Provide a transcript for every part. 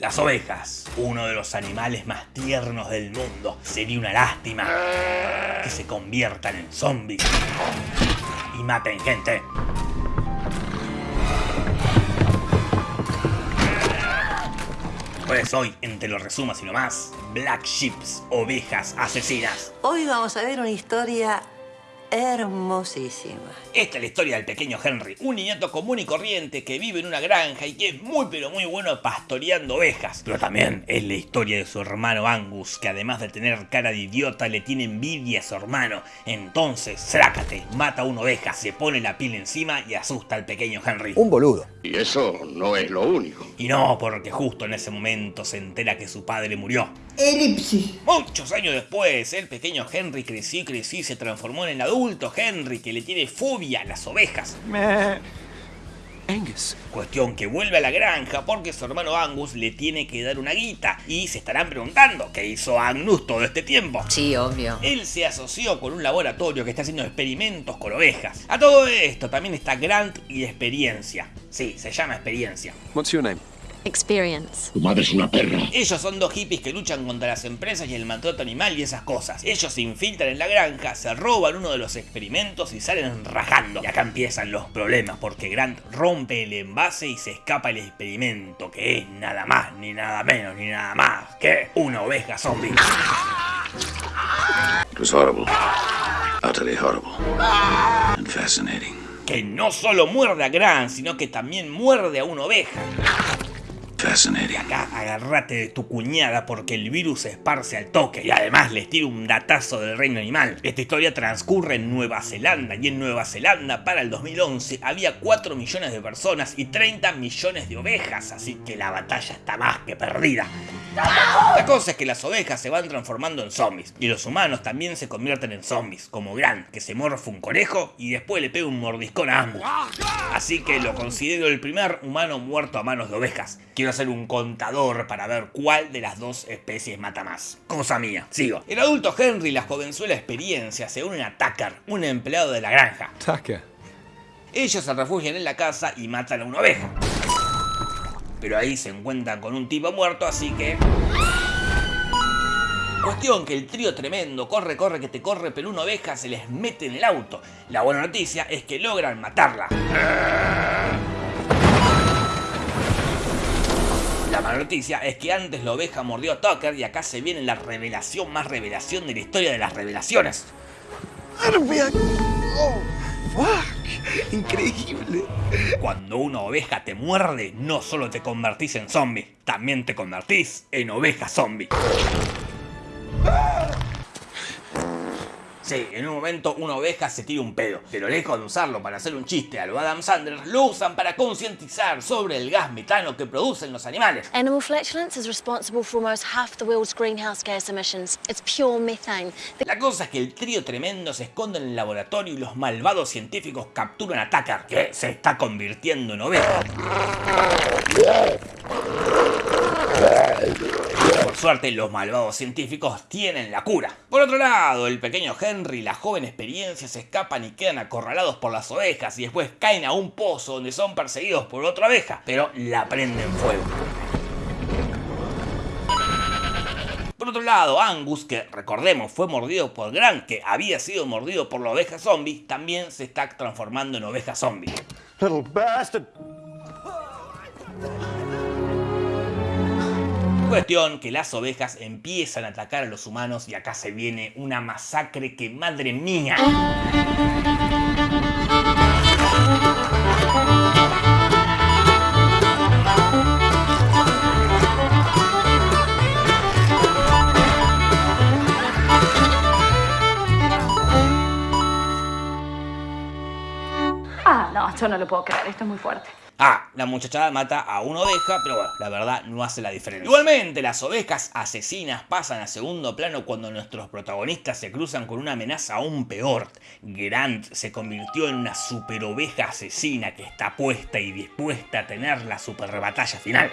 Las ovejas, uno de los animales más tiernos del mundo. Sería una lástima que se conviertan en zombies y maten gente. Pues hoy, entre los resumas y lo más, Black Sheeps, ovejas asesinas. Hoy vamos a ver una historia hermosísima. Esta es la historia del pequeño Henry, un niñato común y corriente que vive en una granja y que es muy pero muy bueno pastoreando ovejas. Pero también es la historia de su hermano Angus, que además de tener cara de idiota le tiene envidia a su hermano. Entonces, srácate, mata a una oveja, se pone la piel encima y asusta al pequeño Henry. Un boludo. Y eso no es lo único. Y no, porque justo en ese momento se entera que su padre murió. Elipsis. Muchos años después, el pequeño Henry creció y creció y se transformó en el adulto Henry que le tiene fobia a las ovejas. Angus. Cuestión que vuelve a la granja porque su hermano Angus le tiene que dar una guita y se estarán preguntando qué hizo Agnus todo este tiempo. Sí, obvio. Él se asoció con un laboratorio que está haciendo experimentos con ovejas. A todo esto también está Grant y Experiencia. Sí, se llama Experiencia. What's your name? Experience. Tu madre es una perra. Ellos son dos hippies que luchan contra las empresas y el maltrato animal y esas cosas. Ellos se infiltran en la granja, se roban uno de los experimentos y salen rajando. Y acá empiezan los problemas porque Grant rompe el envase y se escapa el experimento, que es nada más, ni nada menos, ni nada más que una oveja zombie. It was horrible. Utterly horrible. And fascinating. Que no solo muerde a Grant, sino que también muerde a una oveja. Acá agárrate de tu cuñada porque el virus se esparce al toque y además les tiro un datazo del reino animal. Esta historia transcurre en Nueva Zelanda y en Nueva Zelanda para el 2011 había 4 millones de personas y 30 millones de ovejas, así que la batalla está más que perdida. La cosa es que las ovejas se van transformando en zombies y los humanos también se convierten en zombies, como Grant, que se morfa un conejo y después le pega un mordiscón a Angus. Así que lo considero el primer humano muerto a manos de ovejas. Quiero hacer un contador para ver cuál de las dos especies mata más. Cosa mía. Sigo. El adulto Henry y la jovenzuela experiencia se unen a Tucker, un empleado de la granja. Tucker. Ellos se refugian en la casa y matan a una oveja. Pero ahí se encuentran con un tipo muerto, así que... Cuestión que el trío tremendo, corre, corre, que te corre, pero una oveja se les mete en el auto. La buena noticia es que logran matarla. La mala noticia es que antes la oveja mordió a Tucker y acá se viene la revelación más revelación de la historia de las revelaciones. Oh, fuck. Increíble. Cuando una oveja te muerde, no solo te convertís en zombie, también te convertís en oveja zombie. Sí, en un momento una oveja se tira un pedo, pero lejos de usarlo para hacer un chiste a lo Adam Sandler, lo usan para concientizar sobre el gas metano que producen los animales. Animal flatulence is responsible for almost half the world's greenhouse gas emissions. It's pure methane. The La cosa es que el trío tremendo se esconde en el laboratorio y los malvados científicos capturan a Tucker, que se está convirtiendo en oveja. Por suerte, los malvados científicos tienen la cura. Por otro lado, el pequeño Henry y la joven experiencia se escapan y quedan acorralados por las ovejas y después caen a un pozo donde son perseguidos por otra oveja, pero la prenden fuego. Por otro lado, Angus, que recordemos fue mordido por Grant, que había sido mordido por la oveja zombie, también se está transformando en oveja zombie. Little bastard. Cuestión que las ovejas empiezan a atacar a los humanos y acá se viene una masacre que madre mía. Ah, no, esto no lo puedo creer, esto es muy fuerte. Ah, la muchachada mata a una oveja, pero bueno, la verdad no hace la diferencia. Igualmente, las ovejas asesinas pasan a segundo plano cuando nuestros protagonistas se cruzan con una amenaza aún peor. Grant se convirtió en una super oveja asesina que está puesta y dispuesta a tener la super batalla final.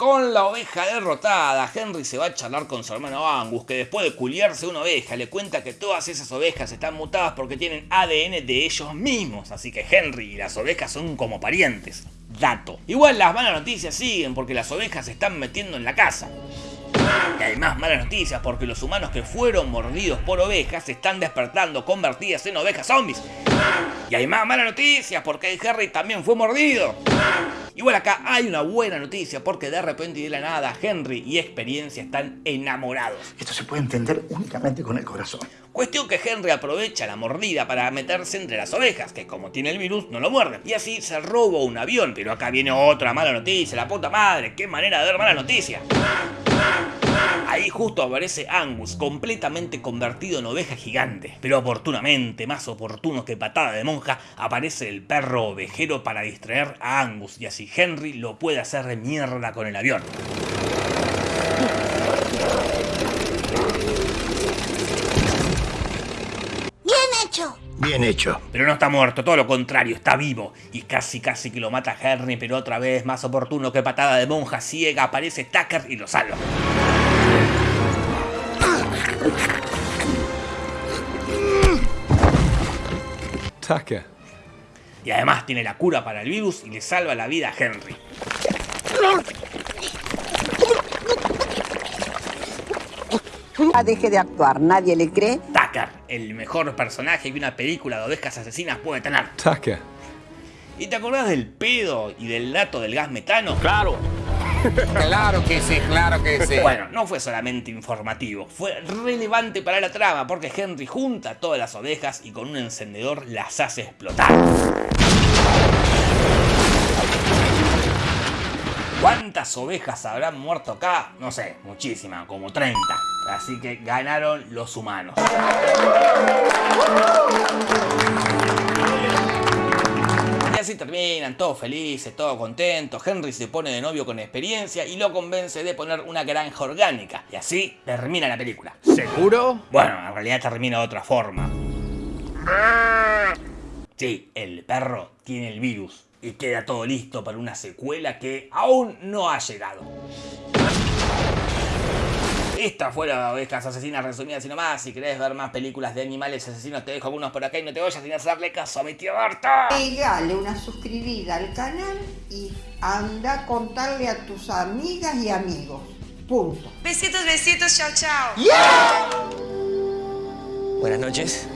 Con la oveja derrotada, Henry se va a charlar con su hermano Angus, que después de culiarse una oveja le cuenta que todas esas ovejas están mutadas porque tienen ADN de ellos mismos, así que Henry y las ovejas son como parientes. Dato. Igual las malas noticias siguen porque las ovejas se están metiendo en la casa. Y hay más malas noticias porque los humanos que fueron mordidos por ovejas se están despertando convertidas en ovejas zombies. Y hay más malas noticias porque Harry también fue mordido. Igual acá hay una buena noticia porque de repente y de la nada Henry y Experiencia están enamorados. Esto se puede entender únicamente con el corazón. Cuestión que Henry aprovecha la mordida para meterse entre las ovejas, que como tiene el virus no lo muerden. Y así se roba un avión, pero acá viene otra mala noticia, la puta madre, qué manera de dar mala noticia. Ahí justo aparece Angus, completamente convertido en oveja gigante. Pero oportunamente, más oportuno que patada de monja, aparece el perro ovejero para distraer a Angus y así Henry lo puede hacer de mierda con el avión. Bien hecho. Bien hecho. Pero no está muerto, todo lo contrario, está vivo. Y casi casi que lo mata Henry, pero otra vez, más oportuno que patada de monja ciega, aparece Tucker y lo salva. Tucker. Y además tiene la cura para el virus y le salva la vida a Henry. Ah, deje de actuar, nadie le cree. Tucker, el mejor personaje que una película de ovejas asesinas puede tener. Tucker. ¿Y te acordás del pedo y del dato del gas metano? Claro. Claro que sí, claro que sí. Bueno, no fue solamente informativo, fue relevante para la trama porque Henry junta todas las ovejas y con un encendedor las hace explotar. ¿Cuántas ovejas habrán muerto acá? No sé, muchísimas, como 30. Así que ganaron los humanos. Y así terminan, todos felices, todos contentos. Henry se pone de novio con experiencia y lo convence de poner una granja orgánica. Y así termina la película. ¿Seguro? Bueno, en realidad termina de otra forma. Sí, el perro tiene el virus y queda todo listo para una secuela que aún no ha llegado. Esta fue la ovejas asesinas resumidas y nomás. Si querés ver más películas de animales asesinos, te dejo algunos por acá y no te vayas sin hacerle caso a mi tío Berta. Pegale una suscribida al canal y anda a contarle a tus amigas y amigos. Punto. Besitos, besitos, chao, chao. Buenas noches.